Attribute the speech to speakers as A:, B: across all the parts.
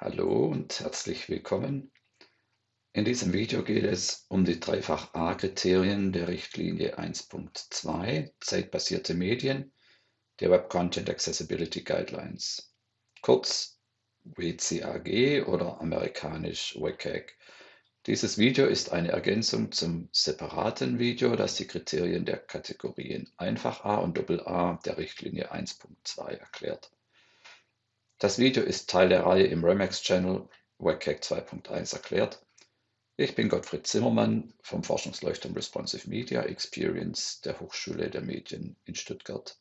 A: Hallo und herzlich willkommen. In diesem Video geht es um die dreifach A-Kriterien der Richtlinie 1.2 Zeitbasierte Medien der Web Content Accessibility Guidelines, kurz WCAG oder amerikanisch WCAG. Dieses Video ist eine Ergänzung zum separaten Video, das die Kriterien der Kategorien Einfach A und Doppel A der Richtlinie 1.2 erklärt. Das Video ist Teil der Reihe im Remax-Channel WCAG 2.1 erklärt. Ich bin Gottfried Zimmermann vom Forschungsleuchtturm Responsive Media Experience der Hochschule der Medien in Stuttgart.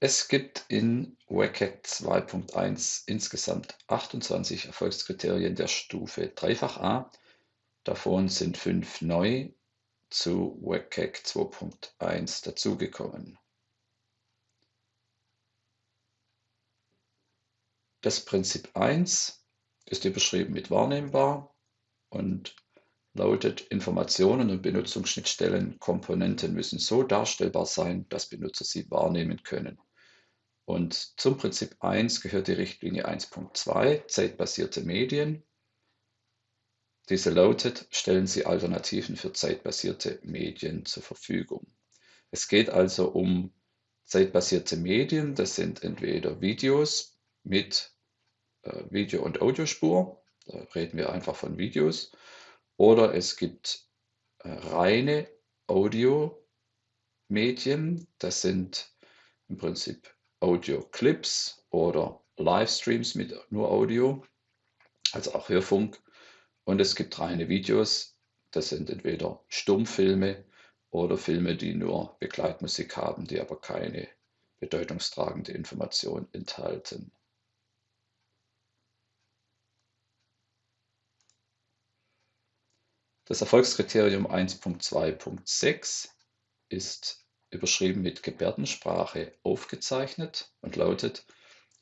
A: Es gibt in WCAG 2.1 insgesamt 28 Erfolgskriterien der Stufe Dreifach A. Davon sind fünf neu zu WCAG 2.1 dazugekommen. Das Prinzip 1 ist überschrieben mit wahrnehmbar und lautet, Informationen und Benutzungsschnittstellen Komponenten müssen so darstellbar sein, dass Benutzer sie wahrnehmen können. Und zum Prinzip 1 gehört die Richtlinie 1.2, zeitbasierte Medien. Diese lautet, stellen Sie Alternativen für zeitbasierte Medien zur Verfügung. Es geht also um zeitbasierte Medien, das sind entweder Videos mit Video- und Audiospur. Da reden wir einfach von Videos. Oder es gibt äh, reine Audio-Medien. Das sind im Prinzip Audio-Clips oder Livestreams mit nur Audio, also auch Hörfunk. Und es gibt reine Videos. Das sind entweder Stummfilme oder Filme, die nur Begleitmusik haben, die aber keine bedeutungstragende Information enthalten. Das Erfolgskriterium 1.2.6 ist überschrieben mit Gebärdensprache aufgezeichnet und lautet,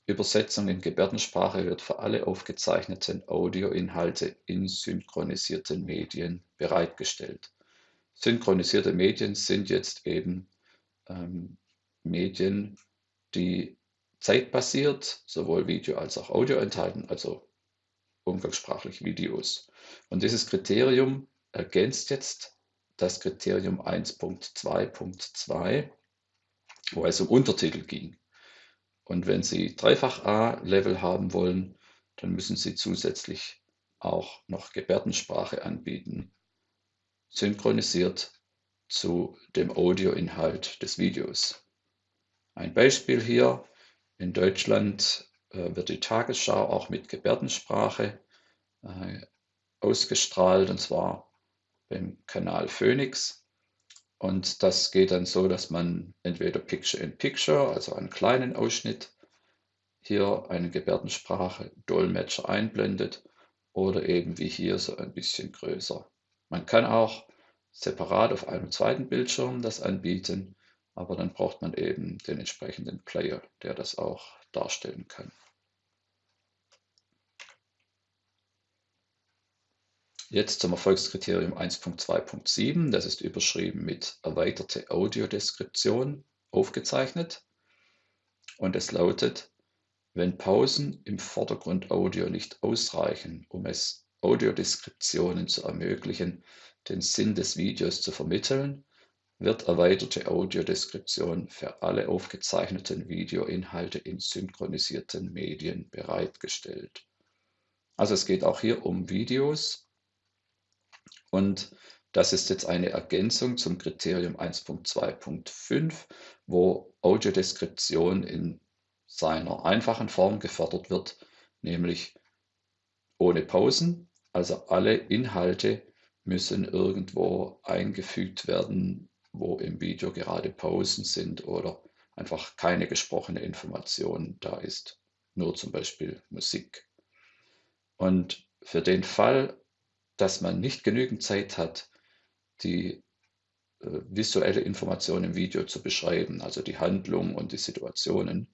A: Übersetzung in Gebärdensprache wird für alle aufgezeichneten Audioinhalte in synchronisierten Medien bereitgestellt. Synchronisierte Medien sind jetzt eben ähm, Medien, die zeitbasiert sowohl Video als auch Audio enthalten, also umgangssprachlich Videos. Und dieses Kriterium ergänzt jetzt das Kriterium 1.2.2, wo es um Untertitel ging. Und wenn Sie dreifach A-Level haben wollen, dann müssen Sie zusätzlich auch noch Gebärdensprache anbieten, synchronisiert zu dem Audioinhalt des Videos. Ein Beispiel hier. In Deutschland äh, wird die Tagesschau auch mit Gebärdensprache äh, ausgestrahlt, und zwar beim Kanal Phoenix. Und das geht dann so, dass man entweder Picture in Picture, also einen kleinen Ausschnitt, hier eine Gebärdensprache Dolmetscher einblendet oder eben wie hier so ein bisschen größer. Man kann auch separat auf einem zweiten Bildschirm das anbieten, aber dann braucht man eben den entsprechenden Player, der das auch darstellen kann. Jetzt zum Erfolgskriterium 1.2.7. Das ist überschrieben mit erweiterte Audiodeskription aufgezeichnet. Und es lautet, wenn Pausen im Vordergrundaudio nicht ausreichen, um es Audiodeskriptionen zu ermöglichen, den Sinn des Videos zu vermitteln, wird erweiterte Audiodeskription für alle aufgezeichneten Videoinhalte in synchronisierten Medien bereitgestellt. Also es geht auch hier um Videos und das ist jetzt eine Ergänzung zum Kriterium 1.2.5, wo Audiodeskription in seiner einfachen Form gefordert wird, nämlich ohne Pausen. Also alle Inhalte müssen irgendwo eingefügt werden, wo im Video gerade Pausen sind oder einfach keine gesprochene Information da ist, nur zum Beispiel Musik. Und für den Fall, dass man nicht genügend Zeit hat, die äh, visuelle Information im Video zu beschreiben, also die Handlung und die Situationen,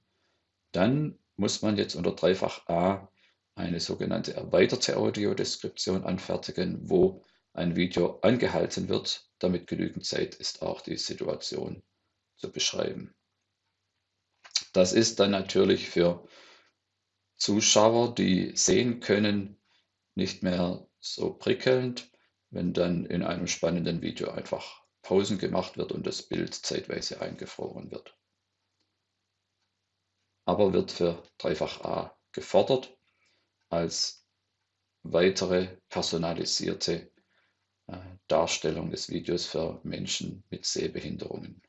A: dann muss man jetzt unter dreifach A eine sogenannte erweiterte Audiodeskription anfertigen, wo ein Video angehalten wird, damit genügend Zeit ist, auch die Situation zu beschreiben. Das ist dann natürlich für Zuschauer, die sehen können, nicht mehr so prickelnd, wenn dann in einem spannenden Video einfach Pausen gemacht wird und das Bild zeitweise eingefroren wird. Aber wird für Dreifach A gefordert als weitere personalisierte äh, Darstellung des Videos für Menschen mit Sehbehinderungen.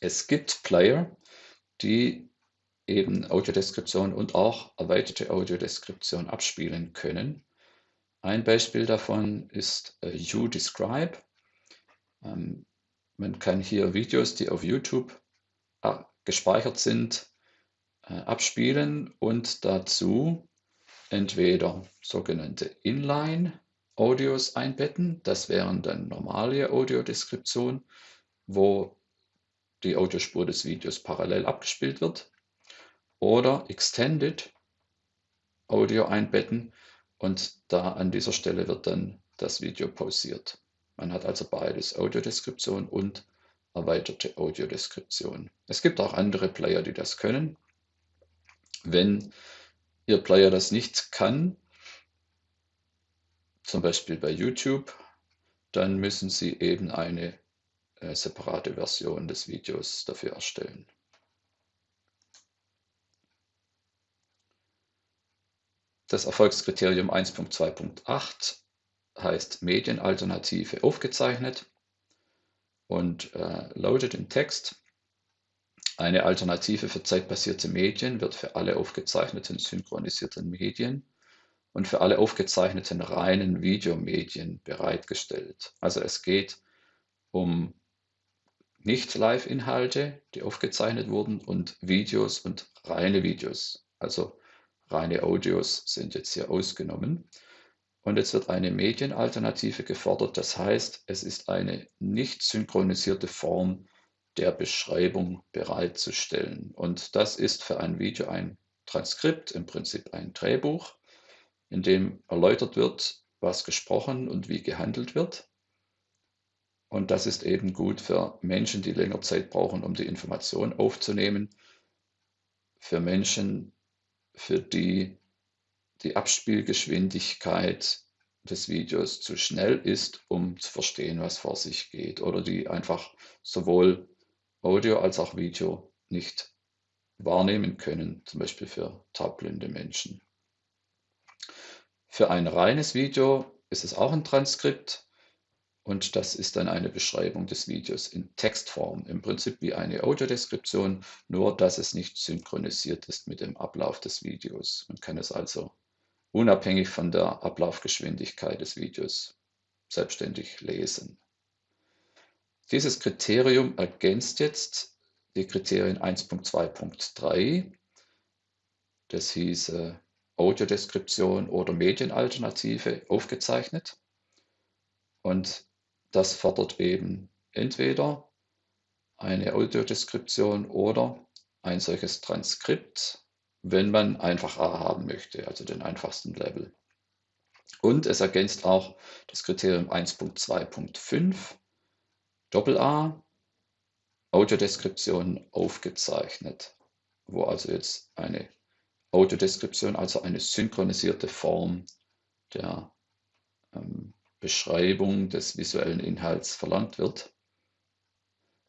A: Es gibt Player, die eben Audiodeskription und auch erweiterte Audiodeskription abspielen können. Ein Beispiel davon ist äh, YouDescribe. Ähm, man kann hier Videos, die auf YouTube äh, gespeichert sind, äh, abspielen und dazu entweder sogenannte Inline-Audios einbetten, das wären dann normale Audiodeskription, wo die Audiospur des Videos parallel abgespielt wird, oder Extended Audio einbetten und da an dieser Stelle wird dann das Video pausiert. Man hat also beides, Audiodeskription und erweiterte Audiodeskription. Es gibt auch andere Player, die das können. Wenn Ihr Player das nicht kann, zum Beispiel bei YouTube, dann müssen Sie eben eine äh, separate Version des Videos dafür erstellen. Das Erfolgskriterium 1.2.8 heißt Medienalternative aufgezeichnet und äh, lautet im Text, eine Alternative für zeitbasierte Medien wird für alle aufgezeichneten synchronisierten Medien und für alle aufgezeichneten reinen Videomedien bereitgestellt. Also es geht um Nicht-Live-Inhalte, die aufgezeichnet wurden und Videos und reine Videos. Also reine Audios sind jetzt hier ausgenommen. Und jetzt wird eine Medienalternative gefordert. Das heißt, es ist eine nicht synchronisierte Form der Beschreibung bereitzustellen. Und das ist für ein Video ein Transkript, im Prinzip ein Drehbuch, in dem erläutert wird, was gesprochen und wie gehandelt wird. Und das ist eben gut für Menschen, die länger Zeit brauchen, um die Information aufzunehmen, für Menschen, für die die Abspielgeschwindigkeit des Videos zu schnell ist, um zu verstehen, was vor sich geht, oder die einfach sowohl Audio als auch Video nicht wahrnehmen können, zum Beispiel für taubblinde Menschen. Für ein reines Video ist es auch ein Transkript und das ist dann eine Beschreibung des Videos in Textform, im Prinzip wie eine Audiodeskription, nur dass es nicht synchronisiert ist mit dem Ablauf des Videos. Man kann es also unabhängig von der Ablaufgeschwindigkeit des Videos selbstständig lesen. Dieses Kriterium ergänzt jetzt die Kriterien 1.2.3. Das hieß Audiodeskription oder Medienalternative aufgezeichnet. Und das fordert eben entweder eine Audiodeskription oder ein solches Transkript, wenn man einfach A haben möchte, also den einfachsten Level. Und es ergänzt auch das Kriterium 1.2.5 Doppel-A, Audiodeskription aufgezeichnet, wo also jetzt eine Audiodeskription, also eine synchronisierte Form der ähm, Beschreibung des visuellen Inhalts verlangt wird.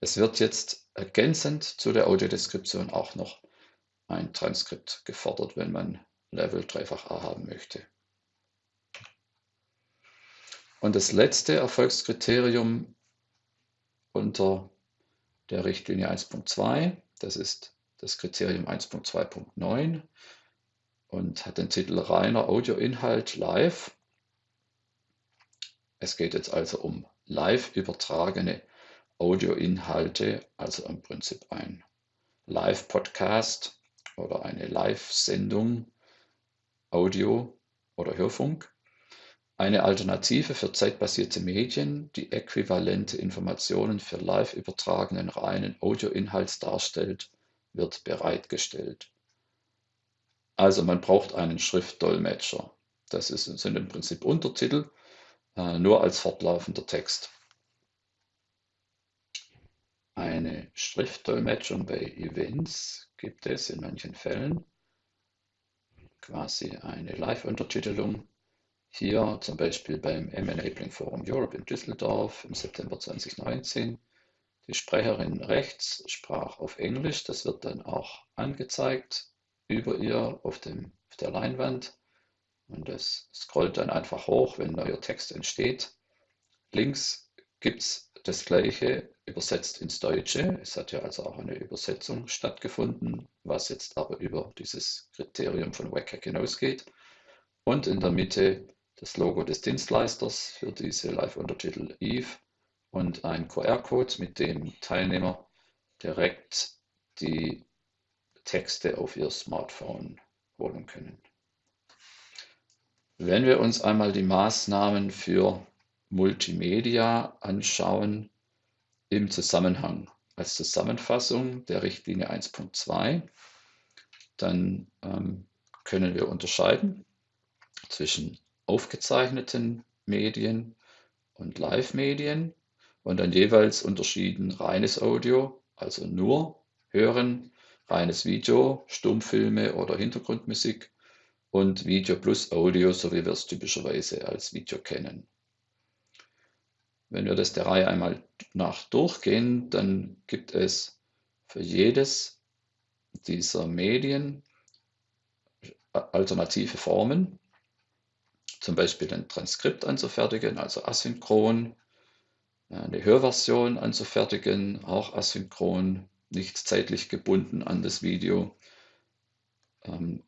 A: Es wird jetzt ergänzend zu der Audiodeskription auch noch ein Transkript gefordert, wenn man Level 3-fach A haben möchte. Und das letzte Erfolgskriterium unter der Richtlinie 1.2. Das ist das Kriterium 1.2.9 und hat den Titel reiner Audioinhalt live. Es geht jetzt also um live übertragene Audioinhalte, also im Prinzip ein Live-Podcast oder eine Live-Sendung, Audio oder Hörfunk. Eine Alternative für zeitbasierte Medien, die äquivalente Informationen für live übertragenen reinen Audioinhalt darstellt, wird bereitgestellt. Also man braucht einen Schriftdolmetscher. Das sind im Prinzip Untertitel, äh, nur als fortlaufender Text. eine Schriftdolmetschung bei Events gibt es in manchen Fällen quasi eine Live-Untertitelung. Hier zum Beispiel beim M-Enabling Forum Europe in Düsseldorf im September 2019. Die Sprecherin rechts sprach auf Englisch, das wird dann auch angezeigt über ihr auf, dem, auf der Leinwand und das scrollt dann einfach hoch, wenn neuer Text entsteht. Links gibt es das gleiche übersetzt ins Deutsche. Es hat ja also auch eine Übersetzung stattgefunden, was jetzt aber über dieses Kriterium von WCAG hinausgeht. Und in der Mitte das Logo des Dienstleisters für diese Live-Untertitel Eve und ein QR-Code, mit dem Teilnehmer direkt die Texte auf ihr Smartphone holen können. Wenn wir uns einmal die Maßnahmen für Multimedia anschauen im Zusammenhang als Zusammenfassung der Richtlinie 1.2, dann ähm, können wir unterscheiden zwischen aufgezeichneten Medien und Live-Medien und dann jeweils unterschieden reines Audio, also nur hören, reines Video, Stummfilme oder Hintergrundmusik und Video plus Audio, so wie wir es typischerweise als Video kennen. Wenn wir das der Reihe einmal nach durchgehen, dann gibt es für jedes dieser Medien alternative Formen, zum Beispiel ein Transkript anzufertigen, also asynchron, eine Hörversion anzufertigen, auch asynchron, nicht zeitlich gebunden an das Video,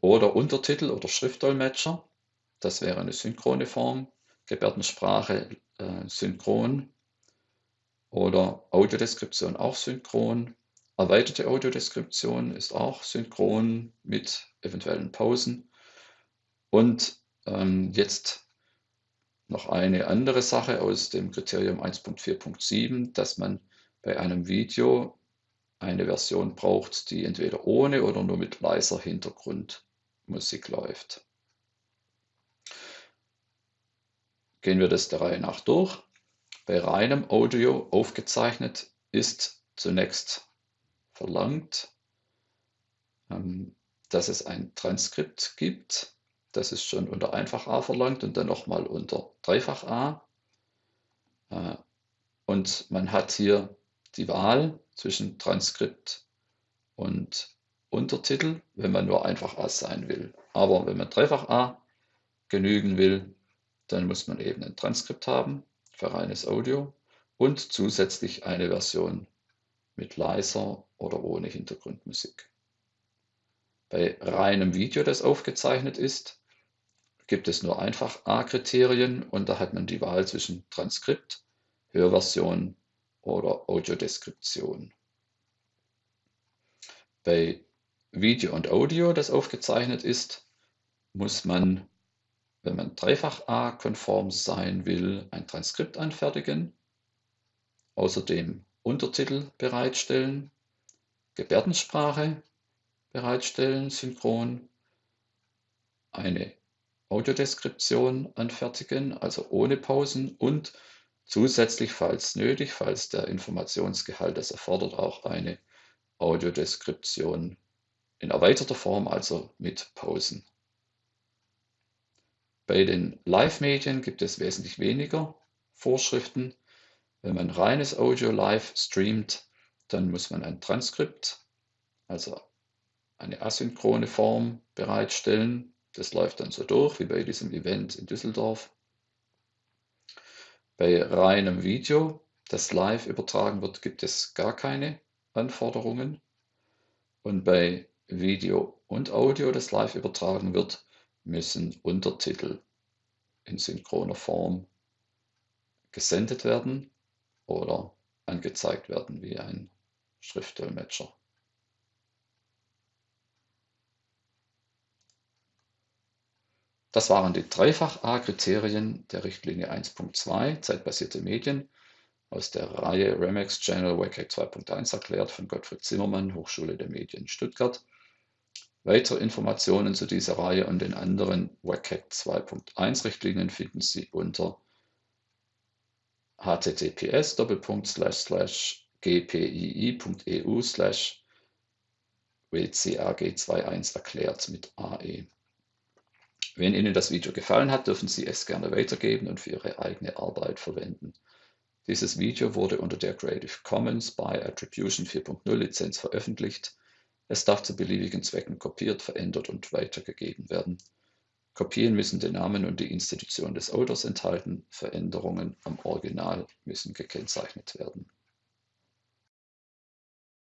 A: oder Untertitel oder Schriftdolmetscher, das wäre eine synchrone Form, Gebärdensprache äh, synchron oder Audiodeskription auch synchron. Erweiterte Audiodeskription ist auch synchron mit eventuellen Pausen. Und ähm, jetzt noch eine andere Sache aus dem Kriterium 1.4.7, dass man bei einem Video eine Version braucht, die entweder ohne oder nur mit leiser Hintergrundmusik läuft. Gehen wir das der Reihe nach durch. Bei reinem Audio aufgezeichnet ist zunächst verlangt, ähm, dass es ein Transkript gibt. Das ist schon unter Einfach A verlangt und dann nochmal unter Dreifach A. Äh, und man hat hier die Wahl zwischen Transkript und Untertitel, wenn man nur einfach A sein will. Aber wenn man dreifach A genügen will, dann muss man eben ein Transkript haben für reines Audio und zusätzlich eine Version mit leiser oder ohne Hintergrundmusik. Bei reinem Video, das aufgezeichnet ist, gibt es nur einfach A-Kriterien und da hat man die Wahl zwischen Transkript, Hörversion oder Audiodeskription. Bei Video und Audio, das aufgezeichnet ist, muss man, wenn man dreifach A-konform sein will, ein Transkript anfertigen, außerdem Untertitel bereitstellen, Gebärdensprache bereitstellen, synchron, eine Audiodeskription anfertigen, also ohne Pausen und Zusätzlich, falls nötig, falls der Informationsgehalt es erfordert, auch eine Audiodeskription in erweiterter Form, also mit Pausen. Bei den Live-Medien gibt es wesentlich weniger Vorschriften. Wenn man reines Audio live streamt, dann muss man ein Transkript, also eine asynchrone Form bereitstellen. Das läuft dann so durch, wie bei diesem Event in Düsseldorf. Bei reinem Video, das live übertragen wird, gibt es gar keine Anforderungen. Und bei Video und Audio, das live übertragen wird, müssen Untertitel in synchroner Form gesendet werden oder angezeigt werden wie ein Schriftdolmetscher. Das waren die Dreifach-A-Kriterien der Richtlinie 1.2 Zeitbasierte Medien aus der Reihe Remex Channel WCAG 2.1 erklärt von Gottfried Zimmermann, Hochschule der Medien Stuttgart. Weitere Informationen zu dieser Reihe und den anderen WCAG 2.1 Richtlinien finden Sie unter https gpii.eu slash wcag21 erklärt mit AE. Wenn Ihnen das Video gefallen hat, dürfen Sie es gerne weitergeben und für Ihre eigene Arbeit verwenden. Dieses Video wurde unter der Creative Commons by Attribution 4.0 Lizenz veröffentlicht. Es darf zu beliebigen Zwecken kopiert, verändert und weitergegeben werden. Kopien müssen den Namen und die Institution des Autors enthalten, Veränderungen am Original müssen gekennzeichnet werden